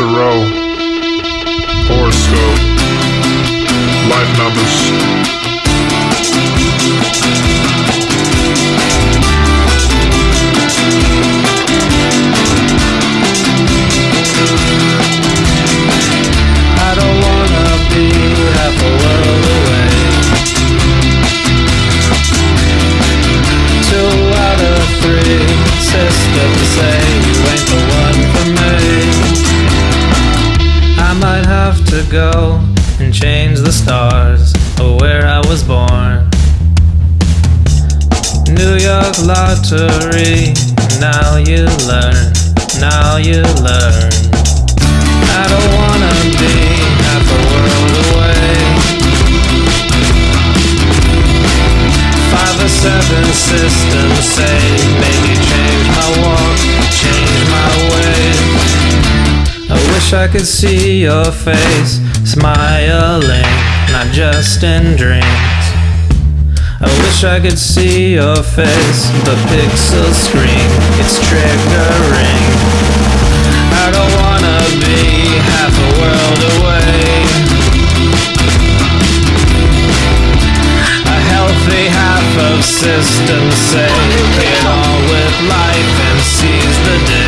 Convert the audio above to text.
Tarot. Horoscope. Life numbers. I don't wanna be half a world away. Two out of three systems say go and change the stars of where I was born. New York lottery, now you learn, now you learn. I don't wanna be half a world away. Five or seven systems say maybe wish I could see your face Smiling, not just in dreams. I wish I could see your face The pixel screen, it's triggering. I don't wanna be half a world away. A healthy half of system say Get on with life and seize the day.